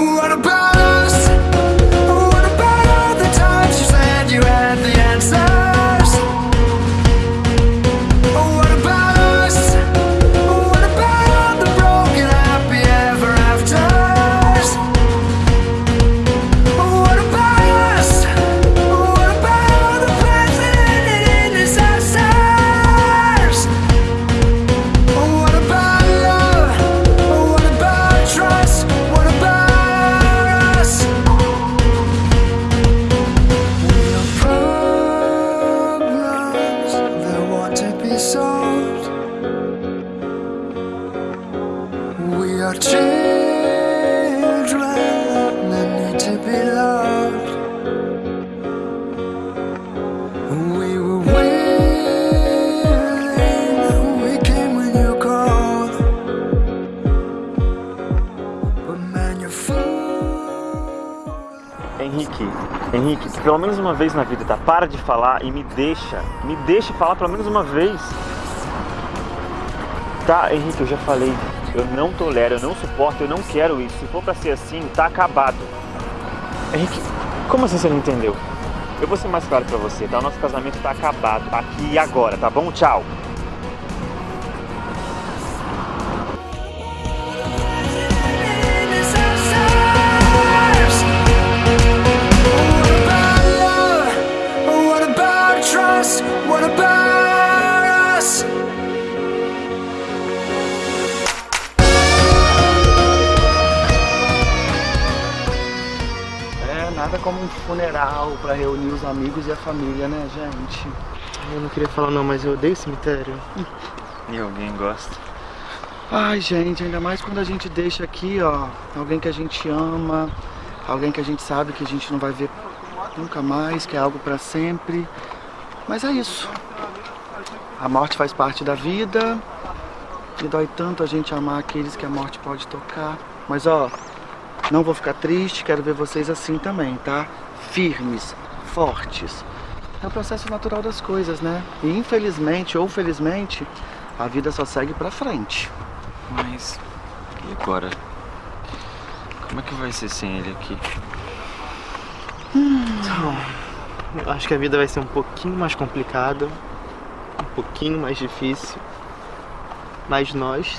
What about Henrique, pelo menos uma vez na vida, tá? Para de falar e me deixa. Me deixa falar pelo menos uma vez. Tá, Henrique, eu já falei. Eu não tolero, eu não suporto, eu não quero isso. Se for pra ser assim, tá acabado. Henrique, como assim você não entendeu? Eu vou ser mais claro pra você, tá? O nosso casamento tá acabado, aqui e agora, tá bom? Tchau. Funeral pra reunir os amigos e a família, né, gente? Eu não queria falar não, mas eu odeio cemitério. E alguém gosta? Ai, gente, ainda mais quando a gente deixa aqui, ó, alguém que a gente ama, alguém que a gente sabe que a gente não vai ver nunca mais, que é algo pra sempre. Mas é isso. A morte faz parte da vida. E dói tanto a gente amar aqueles que a morte pode tocar. Mas ó, não vou ficar triste, quero ver vocês assim também, tá? Firmes, fortes. É o processo natural das coisas, né? E infelizmente ou felizmente, a vida só segue pra frente. Mas e agora? Como é que vai ser sem ele aqui? Então, eu acho que a vida vai ser um pouquinho mais complicada, um pouquinho mais difícil. Mas nós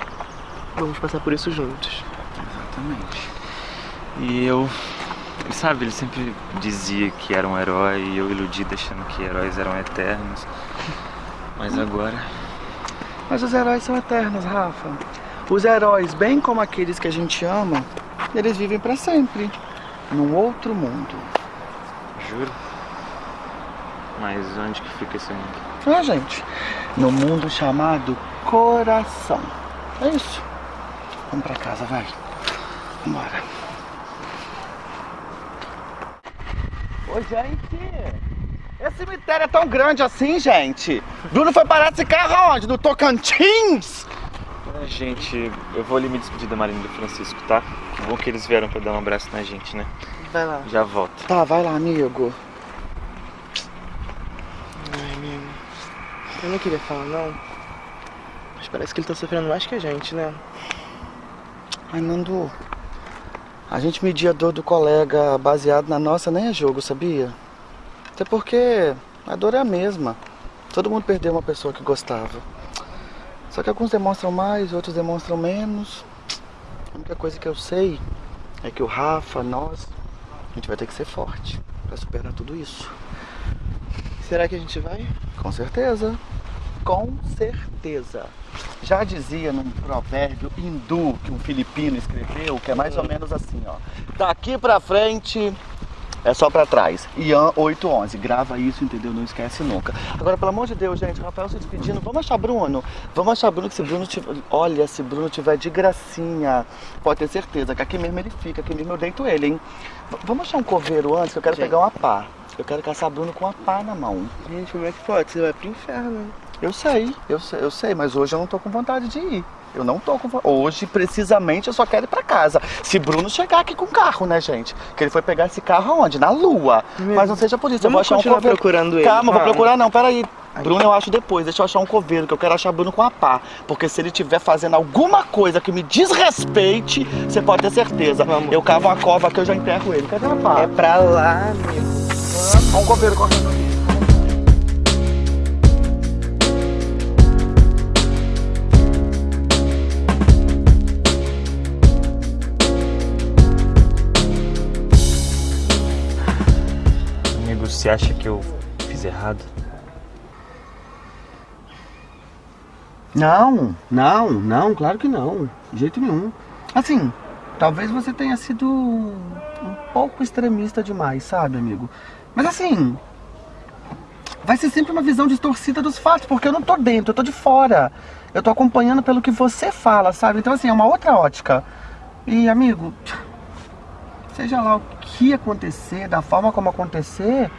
vamos passar por isso juntos. Exatamente. E eu. Sabe, ele sempre dizia que era um herói e eu iludido achando que heróis eram eternos. Mas agora. Mas os heróis são eternos, Rafa. Os heróis, bem como aqueles que a gente ama, eles vivem pra sempre. Num outro mundo. Juro? Mas onde que fica esse mundo? Ah, gente. No mundo chamado coração. É isso. Vamos pra casa, vai. Vambora. Ô, gente. Esse cemitério é tão grande assim, gente. Bruno foi parar esse carro onde? No Tocantins? É, gente, eu vou ali me despedir da Marina e do Francisco, tá? Que bom que eles vieram pra dar um abraço na gente, né? Vai lá. Já volto. Tá, vai lá, amigo. Ai, amigo. Eu não queria falar não. Mas parece que ele tá sofrendo mais que a gente, né? Ai, Nando. A gente media a dor do colega baseado na nossa nem é jogo, sabia? Até porque a dor é a mesma. Todo mundo perdeu uma pessoa que gostava. Só que alguns demonstram mais, outros demonstram menos. A única coisa que eu sei é que o Rafa, nós, a gente vai ter que ser forte pra superar tudo isso. Será que a gente vai? Com certeza. Com certeza. Já dizia num provérbio hindu que um filipino escreveu, que é mais ou menos assim, ó. Daqui pra frente É só pra trás. Ian 811. Grava isso, entendeu? Não esquece nunca. Agora, pelo amor de Deus, gente, Rafael se despedindo. Vamos achar Bruno. Vamos achar Bruno que se Bruno tiver. Olha, se Bruno tiver de gracinha, pode ter certeza que aqui mesmo ele fica, aqui mesmo eu deito ele, hein? V- vamos achar um coveiro antes, que eu quero Gente. pegar uma pá. Eu quero caçar Bruno com uma pá na mão. Gente, como é que pode? Você vai pro inferno. Eu sei, eu sei, eu sei, mas hoje eu não tô com vontade de ir. Eu não tô com vontade. Hoje, precisamente, eu só quero ir pra casa. Se Bruno chegar aqui com carro, né, gente? Que ele foi pegar esse carro aonde? Na lua. Mas não seja por isso, eu vou achar um continuar coveiro. procurando ele. Calma, vou procurar não, peraí. Bruno eu acho depois, deixa eu achar um coveiro, que eu quero achar Bruno com a pá. Porque se ele estiver fazendo alguma coisa que me desrespeite, você pode ter certeza. Vamos. Eu cavo uma cova que eu já enterro ele. Cadê a pá? É pra lá. Olha um coveiro correndo ali. Acha que eu fiz errado? Não, não, não, claro que não. De jeito nenhum. Assim, talvez você tenha sido um pouco extremista demais, sabe, amigo? Mas assim, vai ser sempre uma visão distorcida dos fatos, porque eu não tô dentro, eu tô de fora. Eu tô acompanhando pelo que você fala, sabe? Então, assim, é uma outra ótica. E, amigo, seja lá o que acontecer, da forma como acontecer,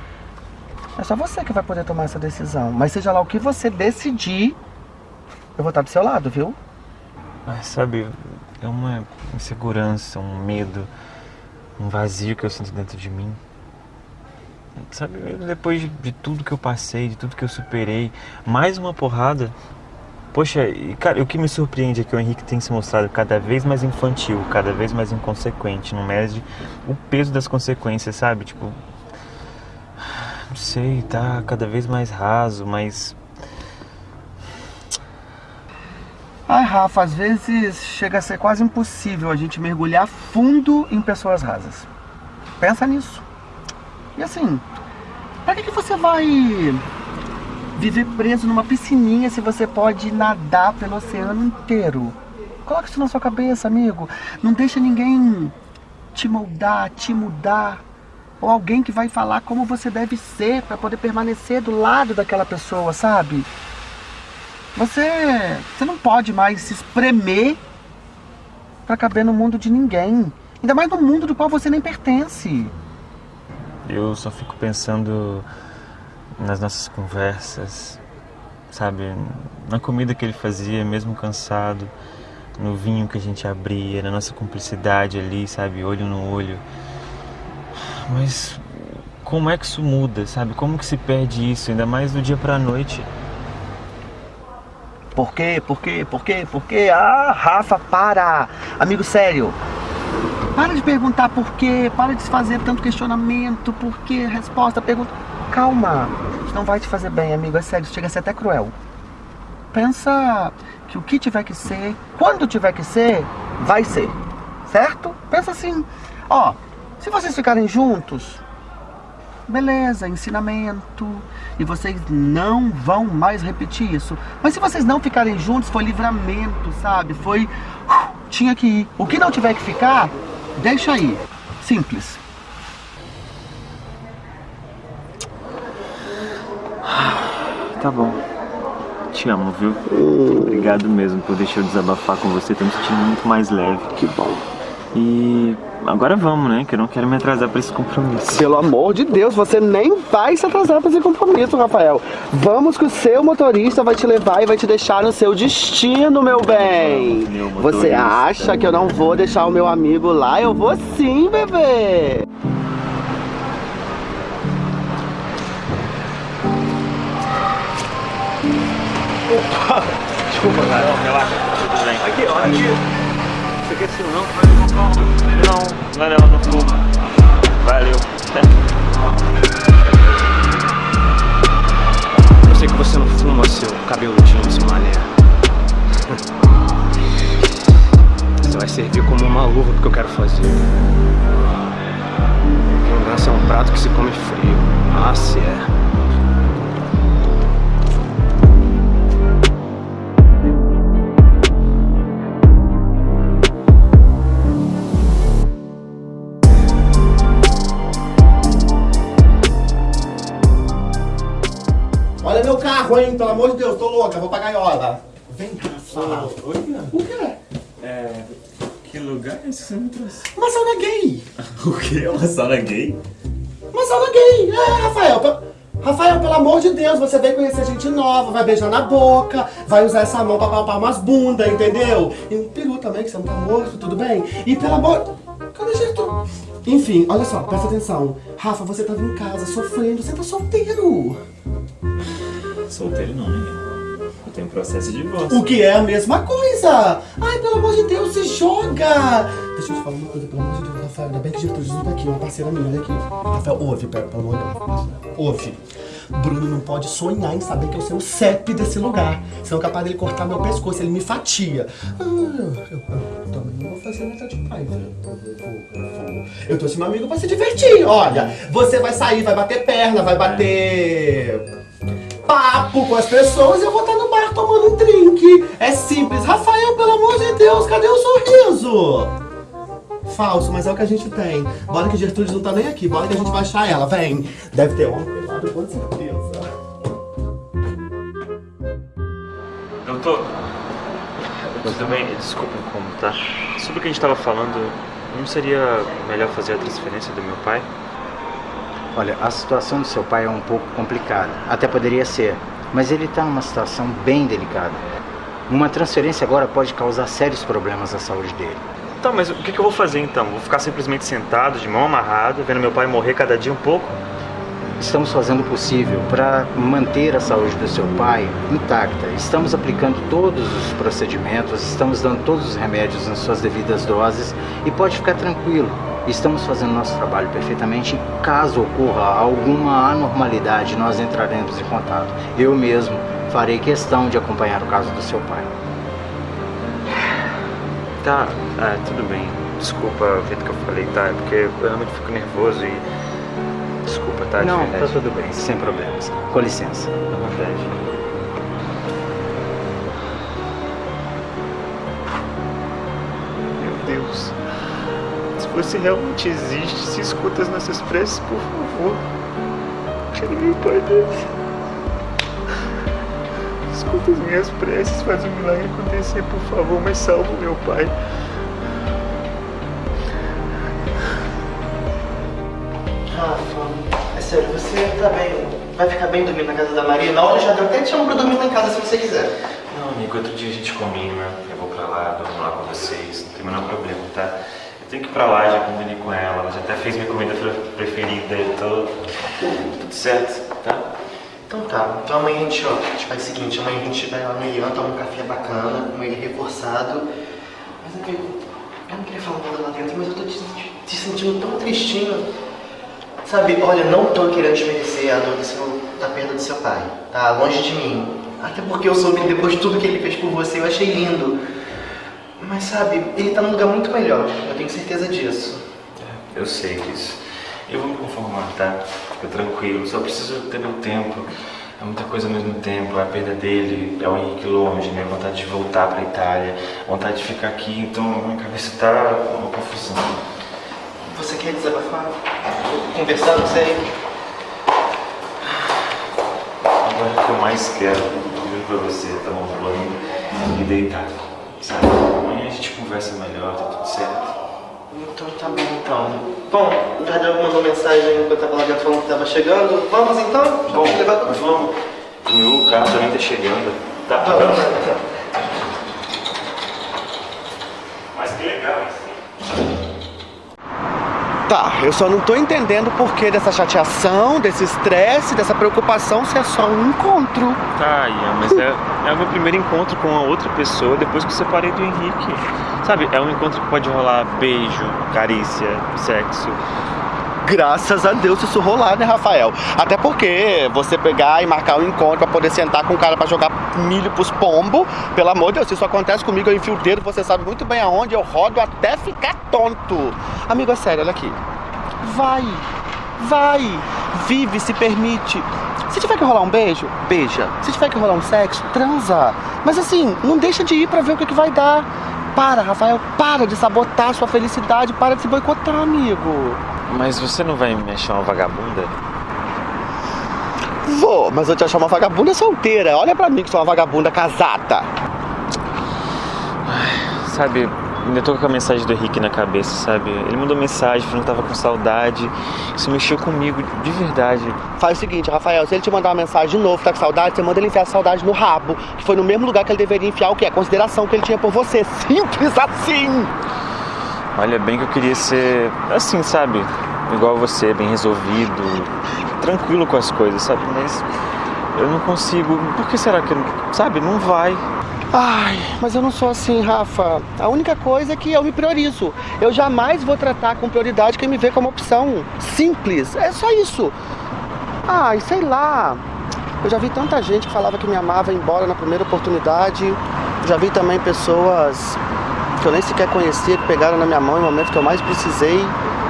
é só você que vai poder tomar essa decisão. Mas seja lá o que você decidir, eu vou estar do seu lado, viu? Ah, sabe, é uma insegurança, um medo, um vazio que eu sinto dentro de mim. Sabe, depois de, tudo que eu passei, de tudo que eu superei, mais uma porrada. Poxa, e cara, o que me surpreende é que o Henrique tem se mostrado cada vez mais infantil, cada vez mais inconsequente, não mede o peso das consequências, sabe? Tipo, não sei, tá cada vez mais raso, mais Ai, Rafa, às vezes chega a ser quase impossível a gente mergulhar fundo em pessoas rasas. Pensa nisso. E assim, pra que, que você vai viver preso numa piscininha se você pode nadar pelo oceano inteiro? Coloca isso na sua cabeça, amigo. Não deixa ninguém te moldar, te mudar. Ou alguém que vai falar como você deve ser pra poder permanecer do lado daquela pessoa, sabe? Você, você não pode mais se espremer pra caber no mundo de ninguém. Ainda mais no mundo do qual você nem pertence. Eu só fico pensando nas nossas conversas, sabe? Na comida que ele fazia, mesmo cansado, no vinho que a gente abria, na nossa cumplicidade ali, sabe? Olho no olho. Mas como é que isso muda, sabe? Como que se perde isso, ainda mais do dia pra noite? Por quê? Por quê? Por quê? Por quê? Ah, Rafa, para! Amigo sério. Para de perguntar por quê, para de fazer tanto questionamento, por quê, resposta, pergunta. Calma, isso não vai te fazer bem, amigo, é sério, chega a ser até cruel. Pensa que o que tiver que ser, quando tiver que ser, vai ser, certo? Pensa assim, ó, se vocês ficarem juntos, beleza, ensinamento, e vocês não vão mais repetir isso. Mas se vocês não ficarem juntos, foi livramento, sabe? Foi. uh, Tinha que ir. O que não tiver que ficar, deixa aí. Simples. Tá bom. Te amo, viu? Obrigado mesmo por deixar eu desabafar com você, tô me sentindo muito mais leve. Que bom. E agora vamos, né? Que eu não quero me atrasar pra esse compromisso. Pelo amor de Deus, você nem vai se atrasar para esse compromisso, Rafael. Vamos que o seu motorista vai te levar e vai te deixar no seu destino, meu bem. Meu. Você acha que eu não vou deixar o meu amigo lá? Eu vou sim, bebê. Desculpa, cara. Relaxa. Tudo bem. Aqui, ó, aqui. Você quer sim, não? Não, não, não, não fumo. Valeu. Eu sei que você não fuma seu cabeludinho, seu mané. Você vai servir como uma luva porque eu quero fazer. Vingança é um prato que se come frio. Ah, se é. Carro, hein? Pelo amor de Deus, tô louca, vou pra gaiola. Vem cá, fala. Oi. O quê? É. Que lugar é esse que você me trouxe? Uma sauna gay. O quê? Uma sauna gay? Uma sauna gay. É, Rafael. pe- Rafael, pelo amor de Deus, você vai conhecer gente nova, vai beijar na boca, vai usar essa mão pra palpar umas bundas, entendeu? E um peru também, que você não tá morto, tudo bem? E pelo amor... Cadê jeito? Enfim, olha só, presta atenção. Rafa, você tava em casa sofrendo, você tá solteiro. Solteiro não, menino. Eu tenho processo de divórcio. O que é a mesma coisa. Ai, pelo amor de Deus, se joga. Deixa eu te falar uma coisa, pelo amor de Deus, Rafael. Ainda bem que Gertrude não tá aqui, uma parceira minha, olha aqui. Rafael, ouve, pera, pelo amor de Deus. Ouve. Bruno não pode sonhar em saber que eu sou o CEP desse lugar. Senão é capaz dele cortar meu pescoço, ele me fatia. Ah, eu, eu também não vou fazer nada. Eu, eu, vou, eu, eu trouxe meu amigo pra se divertir. Olha, você vai sair, vai bater perna, vai bater papo com as pessoas e eu vou estar no bar tomando um drink. É simples. Rafael, pelo amor de Deus, cadê o sorriso? Falso, mas é o que a gente tem. Bora que Gertrude não tá nem aqui, bora que a gente vai achar ela. Vem. Deve ter homem pelado, com certeza. Doutor. Tudo bem? Desculpa o incômodo, tá? Sobre o que a gente tava falando, não seria melhor fazer a transferência do meu pai? Olha, a situação do seu pai é um pouco complicada. Até poderia ser, mas ele está numa situação bem delicada. Uma transferência agora pode causar sérios problemas à saúde dele. Tá, mas o que, que eu vou fazer então? Vou ficar simplesmente sentado, de mão amarrada, vendo meu pai morrer cada dia um pouco? Estamos fazendo o possível para manter a saúde do seu pai intacta. Estamos aplicando todos os procedimentos, estamos dando todos os remédios nas suas devidas doses e pode ficar tranquilo. Estamos fazendo nosso trabalho perfeitamente. Caso ocorra alguma anormalidade, nós entraremos em contato. Eu mesmo farei questão de acompanhar o caso do seu pai. Tá, ah, tudo bem. Desculpa o jeito que eu falei, tá? É porque eu realmente fico nervoso e. Desculpa, tá? Não, tá tudo bem, sem problemas. Com licença. À vontade. Você realmente existe, se escuta as nossas preces, por favor. Tire meu pai desse. Escuta as minhas preces, faz um milagre acontecer, por favor, mas salva o meu pai. Rafa, é sério, você tá bem, vai ficar bem dormindo na casa da Maria? Na hora já deu até te chamo pra dormir lá em casa se você quiser. Não, amigo, outro dia a gente combina, eu vou pra lá, durmo lá com vocês, não tem o menor problema, tá? Tenho que ir pra lá, já combinei com ela, ela já até fez minha comida pre- preferida, tô... tudo certo, tá? Então tá, então amanhã a gente, ó, a gente faz o seguinte, amanhã a gente vai lá no Ian, toma um café bacana, com ele reforçado. Mas amigo, eu não queria falar nada lá dentro, mas eu tô te, te sentindo tão tristinho. Sabe, olha, não tô querendo desmerecer a dor do da perda do seu pai, tá? Longe de mim. Até porque eu soube depois de tudo que ele fez por você, eu achei lindo. Mas sabe, ele tá num lugar muito melhor, eu tenho certeza disso. Eu sei disso. Eu vou me conformar, tá? Fica tranquilo, só preciso ter meu tempo. É muita coisa ao mesmo tempo, é a perda dele, é o Henrique longe, minha vontade de voltar pra Itália, vontade de ficar aqui, então minha cabeça tá uma confusão. Você quer desabafar? Conversar, não sei. Agora o que eu mais quero, juro pra você, tá um banho e deitar, sabe? Gente conversa melhor, tá tudo certo. Então tá bom então. Bom, o Jardel mandou mensagem enquanto eu tava lá dentro falando que tava chegando. Vamos então? Bom, vamos. O meu carro também tá chegando. Tá, Vamos lá, então. Mas que legal isso. Tá, eu só não tô entendendo o porquê dessa chateação, desse estresse, dessa preocupação se é só um encontro. Tá, Ian, mas é, é o meu primeiro encontro com a outra pessoa depois que eu separei do Henrique. Sabe, é um encontro que pode rolar beijo, carícia, sexo. Graças a Deus isso rolar, né, Rafael? Até porque você pegar e marcar um encontro pra poder sentar com o cara pra jogar milho pros pombos, pelo amor de Deus, se isso acontece comigo, eu enfio o dedo, você sabe muito bem aonde, eu rodo até ficar tonto. Amigo, é sério, olha aqui. Vai, vai, vive, se permite. Se tiver que rolar um beijo, beija. Se tiver que rolar um sexo, transa. Mas assim, não deixa de ir pra ver o que, que vai dar. Para, Rafael, para de sabotar sua felicidade, para de se boicotar, amigo. Mas você não vai me achar uma vagabunda? Vou, mas eu te achar uma vagabunda solteira. Olha pra mim que sou uma vagabunda casada. Sabe, ainda tô com a mensagem do Henrique na cabeça, sabe? Ele mandou mensagem falando que tava com saudade. Isso mexeu comigo, de verdade. Faz o seguinte, Rafael, se ele te mandar uma mensagem de novo, tá com saudade, você manda ele enfiar a saudade no rabo. Que foi no mesmo lugar que ele deveria enfiar o que? A consideração que ele tinha por você. Simples assim! Olha, bem que eu queria ser assim, sabe? Igual você, bem resolvido, tranquilo com as coisas, sabe? Mas eu não consigo. Por que será que, sabe? Não vai. Ai, mas eu não sou assim, Rafa. A única coisa é que eu me priorizo. Eu jamais vou tratar com prioridade quem me vê como opção. Simples. É só isso. Ai, sei lá. Eu já vi tanta gente que falava que me amava embora na primeira oportunidade. Já vi também pessoas que eu nem sequer conhecia, que pegaram na minha mão em momentos que eu mais precisei.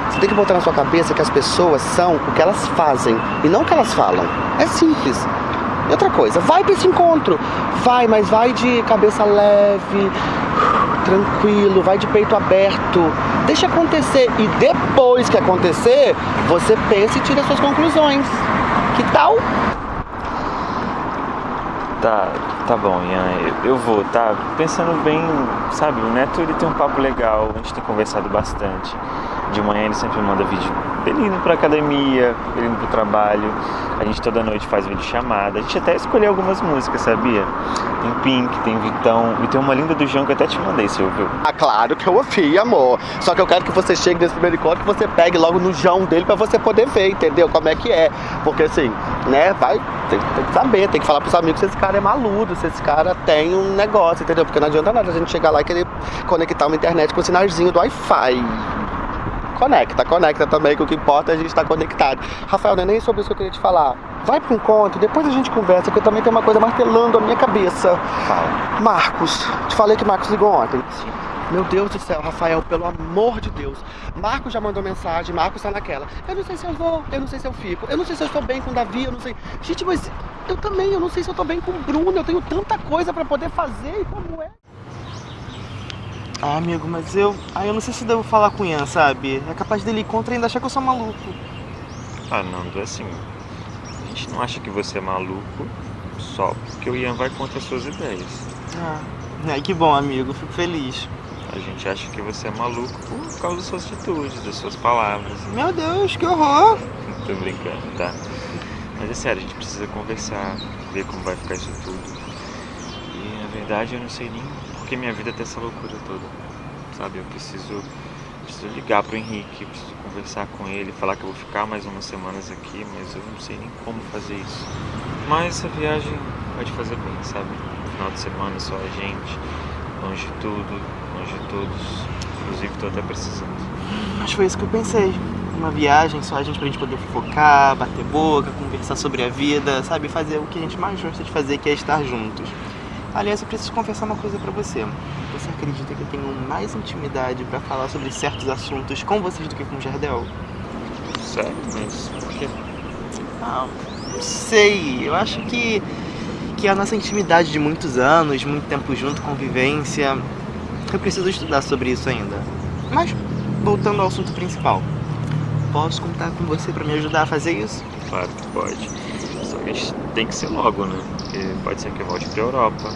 Você tem que botar na sua cabeça que as pessoas são o que elas fazem e não o que elas falam. É simples. E outra coisa, vai pra esse encontro. Vai, mas vai de cabeça leve, tranquilo, vai de peito aberto. Deixa acontecer. E depois que acontecer, você pensa e tira suas conclusões. Que tal? Tá, tá bom, Ian, eu, vou, tá? Pensando bem, sabe, o Neto ele tem um papo legal, a gente tem conversado bastante. De manhã ele sempre manda vídeo dele indo pra academia, ele indo pro trabalho. A gente toda noite faz vídeo chamada. A gente até escolheu algumas músicas, sabia? Tem Pink, tem Vitão e tem uma linda do João que eu até te mandei, você ouviu? Ah, claro que eu ouvi, amor. Só que eu quero que você chegue nesse primeiro encontro que você pegue logo no jão dele pra você poder ver, entendeu? Como é que é. Porque assim, né, vai, tem, tem que saber, tem que falar pros amigos se esse cara é maluco, se esse cara tem um negócio, entendeu? Porque não adianta nada a gente chegar lá e querer conectar uma internet com o sinalzinho do Wi-Fi. Conecta, conecta também, que o que importa é a gente estar conectado. Rafael, não é nem sobre isso que eu queria te falar. Vai pro encontro, depois a gente conversa, que eu também tenho uma coisa martelando a minha cabeça. Fala. Marcos, te falei que Marcos ligou ontem. Meu Deus do céu, Rafael, pelo amor de Deus. Marcos já mandou mensagem, Marcos tá naquela. Eu não sei se eu vou, eu não sei se eu fico, eu não sei se eu estou bem com o Davi, eu não sei. Gente, mas eu também, eu não sei se eu tô bem com o Bruno, eu tenho tanta coisa pra poder fazer e como é. Ah, amigo, mas eu. Ah, eu não sei se devo falar com o Ian, sabe? É capaz dele ir contra e ainda achar que eu sou maluco. Ah, Nando, é assim, a gente não acha que você é maluco só porque o Ian vai contra as suas ideias. Ah. Ai, que bom, amigo, fico feliz. A gente acha que você é maluco por causa das suas atitudes, das suas palavras. Meu Deus, que horror! Tô brincando, tá? Mas é sério, a gente precisa conversar, ver como vai ficar isso tudo. E na verdade eu não sei nem por que minha vida tá essa loucura toda. Sabe, eu preciso, preciso ligar pro Henrique, preciso conversar com ele, falar que eu vou ficar mais umas semanas aqui, mas eu não sei nem como fazer isso. Mas essa viagem pode fazer bem, sabe? Final de semana só a gente, longe de tudo, longe de todos. Inclusive tô até precisando. Mas foi isso que eu pensei. Uma viagem só a gente pra gente poder focar, bater boca, conversar sobre a vida, sabe? Fazer o que a gente mais gosta de fazer, que é estar juntos. Aliás, eu preciso confessar uma coisa pra você. Você acredita que eu tenho mais intimidade pra falar sobre certos assuntos com vocês do que com o Jardel? Sério, mas por quê? Ah, não sei. Eu acho que, que a nossa intimidade de muitos anos, muito tempo junto, convivência. Eu preciso estudar sobre isso ainda. Mas, voltando ao assunto principal. Posso contar com você pra me ajudar a fazer isso? Claro que pode. Só que a gente tem que ser logo, né? Porque pode ser que eu volte pra Europa.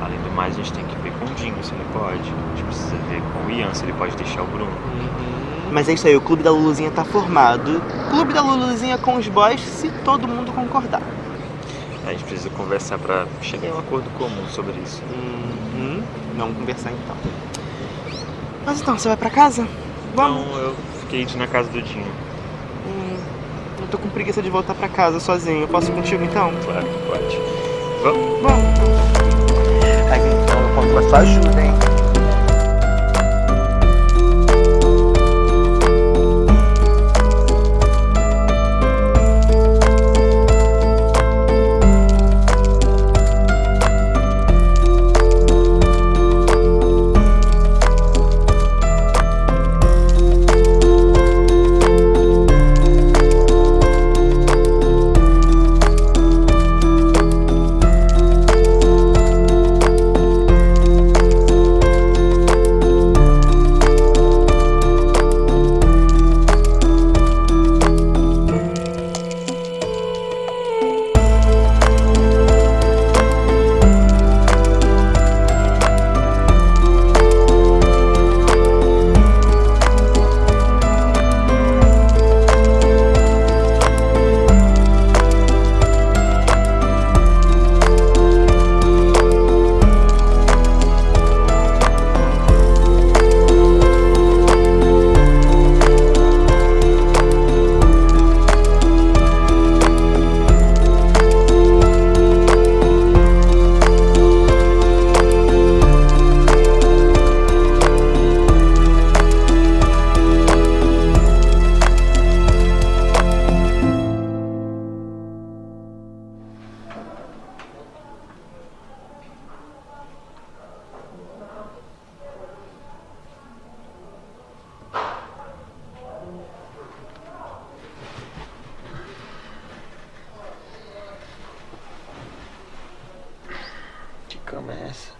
Além do mais, a gente tem que ver com o Dinho se ele pode. A gente precisa ver com o Ian se ele pode deixar o Bruno. Mas é isso aí, o clube da Luluzinha tá formado. Clube da Luluzinha com os boys, se todo mundo concordar. A gente precisa conversar pra chegar em um acordo comum sobre isso. Uhum. Vamos conversar então. Mas então, você vai pra casa? Vamos. Então eu fiquei de ir na casa do Dinho. Hum, eu tô com preguiça de voltar pra casa sozinho. Eu posso ir contigo então? Claro que pode. Vamos? Vamos. Aí então eu cama é essa?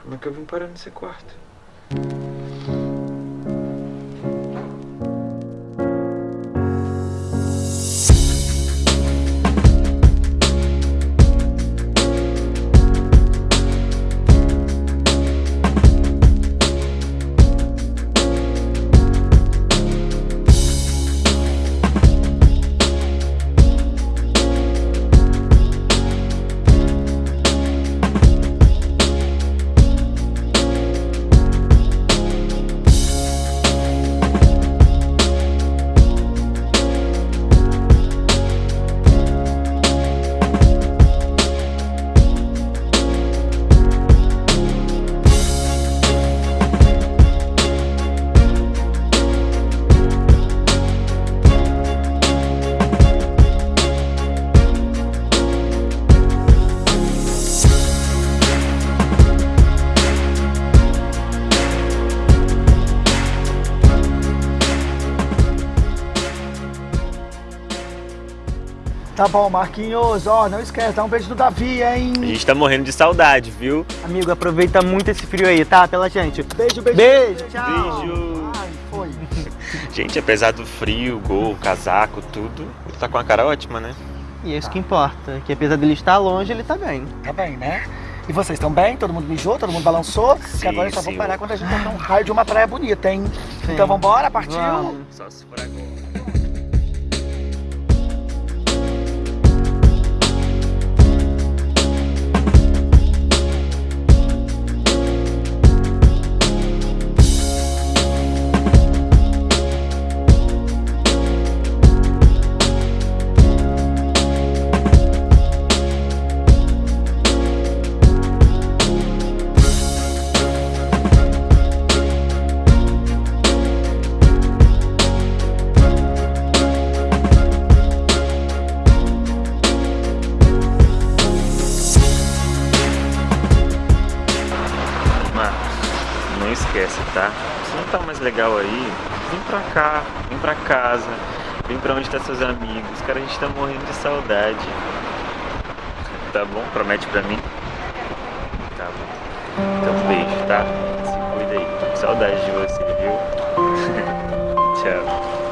Como é que eu vim parar nesse quarto? Tá bom, Marquinhos, ó, não esquece, dá um beijo do Davi, hein? A gente tá morrendo de saudade, viu? Amigo, aproveita muito esse frio aí, tá? Pela gente. Beijo, beijo. Beijo, tchau. Beijo. Ai, foi. Gente, apesar do frio, gol, casaco, tudo, ele tá com uma cara ótima, né? E é isso que importa, que apesar dele estar longe, ele tá bem. Tá bem, né? E vocês estão bem? Todo mundo mijou? Todo mundo balançou? Sim, que agora eu só vou sim. parar quando a gente tocar um raio de uma praia bonita, hein? Então vambora, partiu? Vamos. Só se for agora. Pra casa, vem pra onde tá seus amigos. Cara, a gente tá morrendo de saudade. Tá bom? Promete pra mim? Tá bom. Então beijo, tá? Se cuida aí. Saudade de você, viu? Tchau.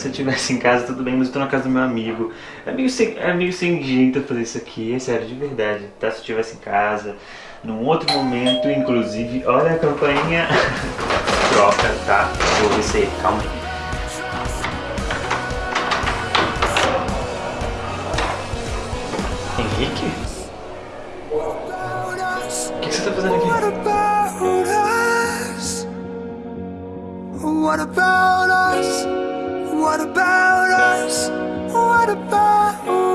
Se eu tivesse em casa, tudo bem, mas eu tô na casa do meu amigo. É meio sem, é meio sem jeito fazer isso aqui, é sério, de verdade, tá? Se eu tivesse em casa, num outro momento, inclusive, olha a campainha. Troca, tá? Vou se calma aí. Henrique? O que, você tá fazendo aqui? What about us? What about us? What about